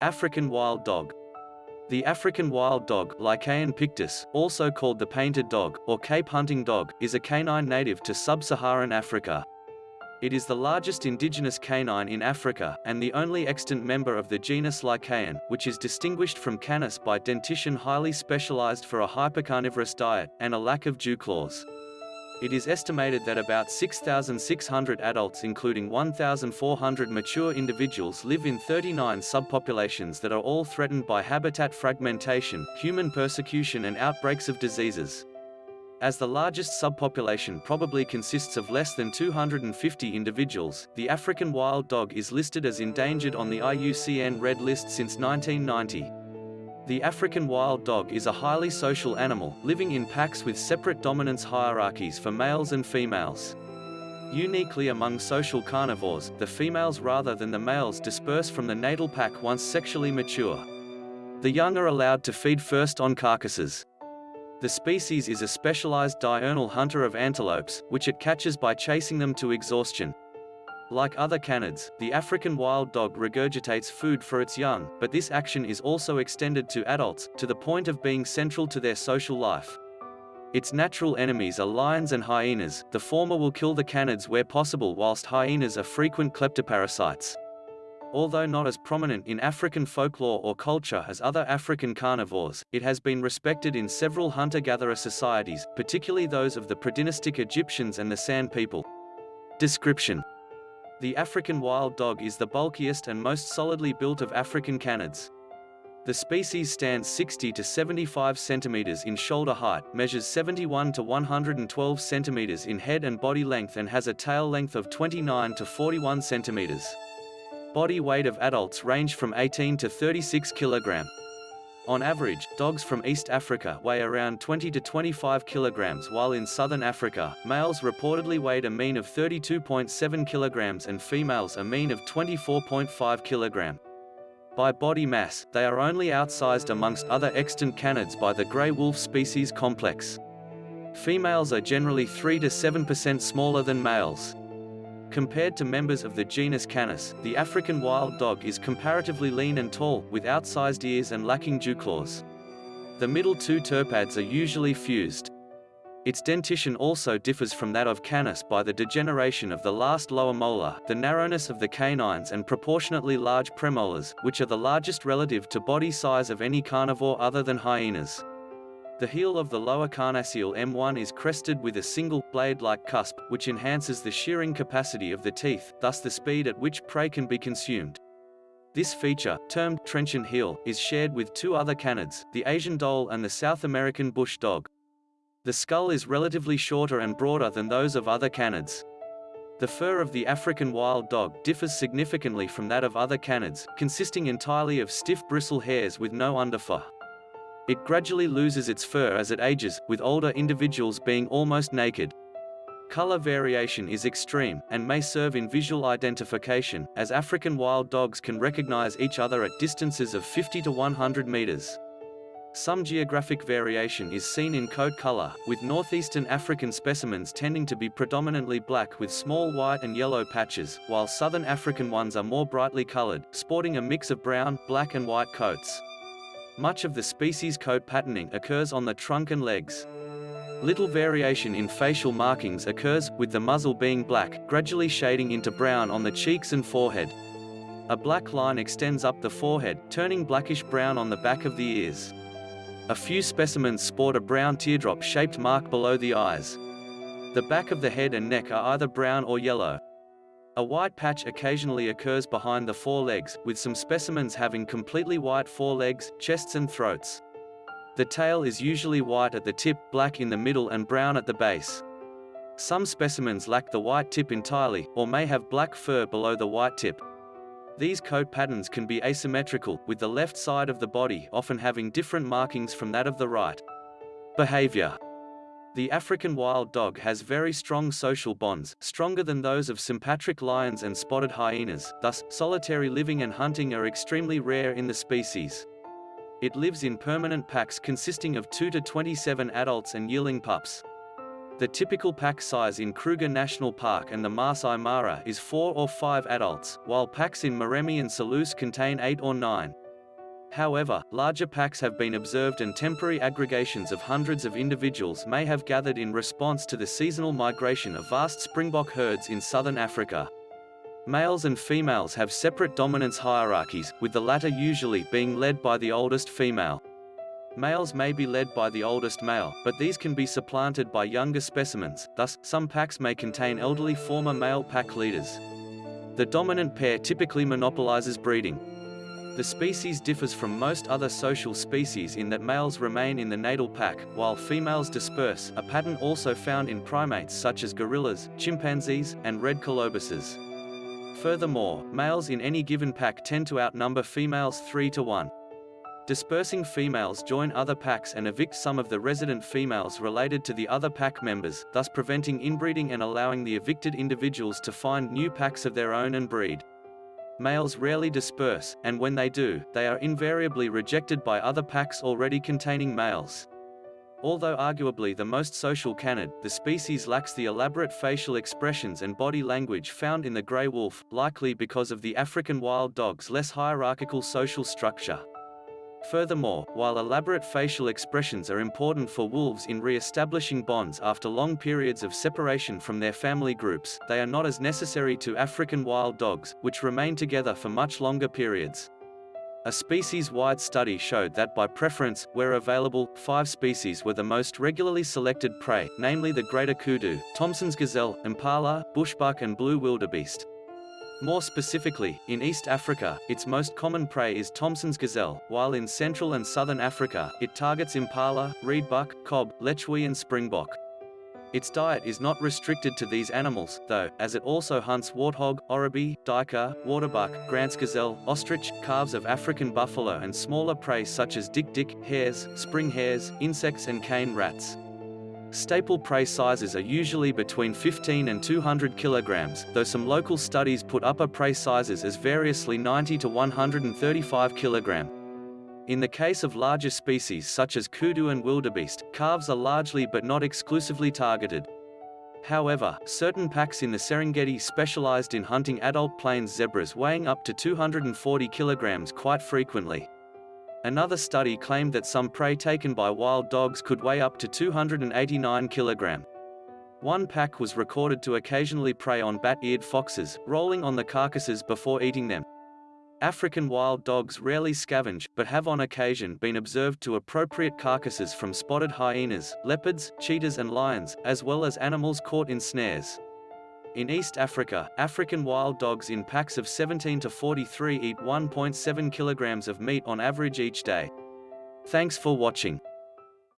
African wild dog. The African wild dog, Lycaon pictus, also called the painted dog, or Cape hunting dog, is a canine native to sub-Saharan Africa. It is the largest indigenous canine in Africa, and the only extant member of the genus Lycaon, which is distinguished from Canis by dentition highly specialized for a hypercarnivorous diet, and a lack of dew claws. It is estimated that about 6,600 adults including 1,400 mature individuals live in 39 subpopulations that are all threatened by habitat fragmentation, human persecution and outbreaks of diseases. As the largest subpopulation probably consists of less than 250 individuals, the African wild dog is listed as endangered on the IUCN Red List since 1990. The African wild dog is a highly social animal, living in packs with separate dominance hierarchies for males and females. Uniquely among social carnivores, the females rather than the males disperse from the natal pack once sexually mature. The young are allowed to feed first on carcasses. The species is a specialized diurnal hunter of antelopes, which it catches by chasing them to exhaustion. Like other canids, the African wild dog regurgitates food for its young, but this action is also extended to adults, to the point of being central to their social life. Its natural enemies are lions and hyenas, the former will kill the canids where possible whilst hyenas are frequent kleptoparasites. Although not as prominent in African folklore or culture as other African carnivores, it has been respected in several hunter-gatherer societies, particularly those of the predynastic Egyptians and the San people. Description the African wild dog is the bulkiest and most solidly built of African canids. The species stands 60 to 75 centimeters in shoulder height, measures 71 to 112 centimeters in head and body length and has a tail length of 29 to 41 centimeters. Body weight of adults range from 18 to 36 kilogram. On average, dogs from East Africa weigh around 20 to 25 kilograms while in southern Africa, males reportedly weighed a mean of 32.7 kilograms and females a mean of 24.5 kilogram. By body mass, they are only outsized amongst other extant canids by the grey wolf species complex. Females are generally 3 to 7% smaller than males. Compared to members of the genus Canis, the African wild dog is comparatively lean and tall, with outsized ears and lacking dew claws. The middle two toepads are usually fused. Its dentition also differs from that of Canis by the degeneration of the last lower molar, the narrowness of the canines and proportionately large premolars, which are the largest relative to body size of any carnivore other than hyenas. The heel of the lower carnassial M1 is crested with a single, blade-like cusp, which enhances the shearing capacity of the teeth, thus the speed at which prey can be consumed. This feature, termed trenchant heel, is shared with two other canids, the Asian dhole and the South American bush dog. The skull is relatively shorter and broader than those of other canids. The fur of the African wild dog differs significantly from that of other canids, consisting entirely of stiff bristle hairs with no underfur. It gradually loses its fur as it ages, with older individuals being almost naked. Color variation is extreme, and may serve in visual identification, as African wild dogs can recognize each other at distances of 50 to 100 meters. Some geographic variation is seen in coat color, with northeastern African specimens tending to be predominantly black with small white and yellow patches, while southern African ones are more brightly colored, sporting a mix of brown, black and white coats. Much of the species coat patterning occurs on the trunk and legs. Little variation in facial markings occurs, with the muzzle being black, gradually shading into brown on the cheeks and forehead. A black line extends up the forehead, turning blackish-brown on the back of the ears. A few specimens sport a brown teardrop-shaped mark below the eyes. The back of the head and neck are either brown or yellow. A white patch occasionally occurs behind the forelegs, with some specimens having completely white forelegs, chests and throats. The tail is usually white at the tip, black in the middle and brown at the base. Some specimens lack the white tip entirely, or may have black fur below the white tip. These coat patterns can be asymmetrical, with the left side of the body often having different markings from that of the right. Behavior the African wild dog has very strong social bonds, stronger than those of sympatric lions and spotted hyenas, thus, solitary living and hunting are extremely rare in the species. It lives in permanent packs consisting of 2 to 27 adults and yearling pups. The typical pack size in Kruger National Park and the Maasai Mara is 4 or 5 adults, while packs in Moremi and Selous contain 8 or 9. However, larger packs have been observed and temporary aggregations of hundreds of individuals may have gathered in response to the seasonal migration of vast springbok herds in southern Africa. Males and females have separate dominance hierarchies, with the latter usually being led by the oldest female. Males may be led by the oldest male, but these can be supplanted by younger specimens, thus, some packs may contain elderly former male pack leaders. The dominant pair typically monopolizes breeding. The species differs from most other social species in that males remain in the natal pack, while females disperse, a pattern also found in primates such as gorillas, chimpanzees, and red colobuses. Furthermore, males in any given pack tend to outnumber females 3 to 1. Dispersing females join other packs and evict some of the resident females related to the other pack members, thus preventing inbreeding and allowing the evicted individuals to find new packs of their own and breed. Males rarely disperse, and when they do, they are invariably rejected by other packs already containing males. Although arguably the most social canid, the species lacks the elaborate facial expressions and body language found in the grey wolf, likely because of the African wild dog's less hierarchical social structure. Furthermore, while elaborate facial expressions are important for wolves in re-establishing bonds after long periods of separation from their family groups, they are not as necessary to African wild dogs, which remain together for much longer periods. A species-wide study showed that by preference, where available, five species were the most regularly selected prey, namely the greater kudu, Thomson's gazelle, impala, bushbuck and blue wildebeest. More specifically, in East Africa, its most common prey is Thomson's gazelle, while in Central and Southern Africa, it targets impala, reedbuck, kob, lechwe and springbok. Its diet is not restricted to these animals, though, as it also hunts warthog, oribi, duiker, waterbuck, Grant's gazelle, ostrich, calves of African buffalo and smaller prey such as dik-dik, hares, spring hares, insects and cane rats. Staple prey sizes are usually between 15 and 200 kilograms, though some local studies put upper prey sizes as variously 90 to 135 kilogram. In the case of larger species such as kudu and wildebeest, calves are largely but not exclusively targeted. However, certain packs in the Serengeti specialized in hunting adult plains zebras weighing up to 240 kilograms quite frequently. Another study claimed that some prey taken by wild dogs could weigh up to 289 kg. One pack was recorded to occasionally prey on bat-eared foxes, rolling on the carcasses before eating them. African wild dogs rarely scavenge, but have on occasion been observed to appropriate carcasses from spotted hyenas, leopards, cheetahs and lions, as well as animals caught in snares. In East Africa, African wild dogs in packs of 17 to 43 eat 1.7 kilograms of meat on average each day. Thanks for watching.